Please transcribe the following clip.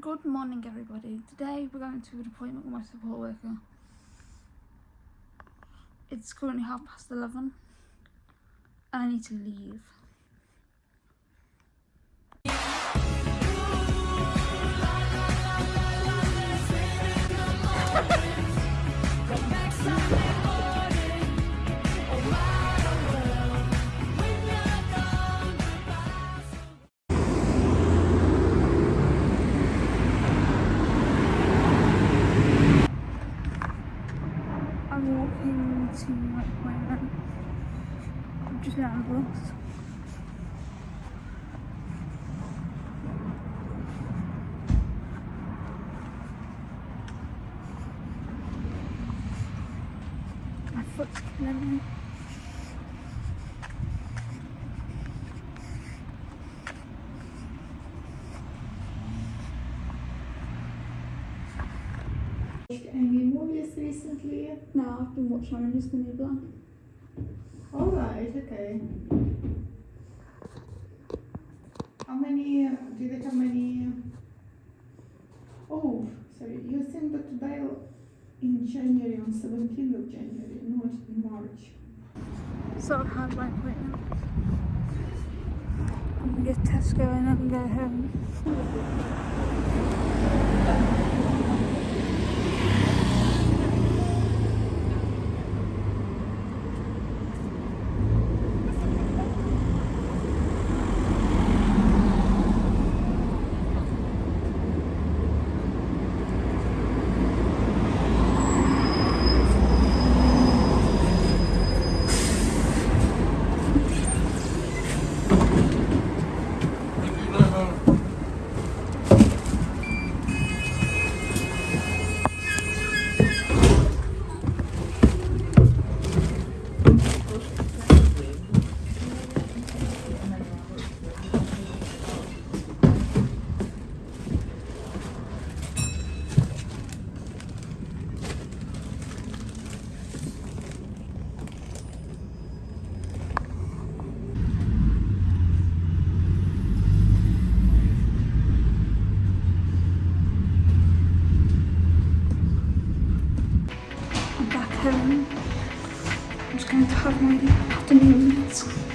Good morning, everybody. Today we're going to an appointment with my support worker. It's currently half past 11 and I need to leave. I'm walking to my appointment. I'm just on the bus. My foot's killing me. Any movies recently? No, I've been watching Orange is the New Black. Alright, okay. How many, do they have many? Oh, sorry, you sent that dial in January, on 17th of January, not in March. So I've had my appointment. I'm gonna get Tesco and then go home. I'm just going to have my afternoon meals.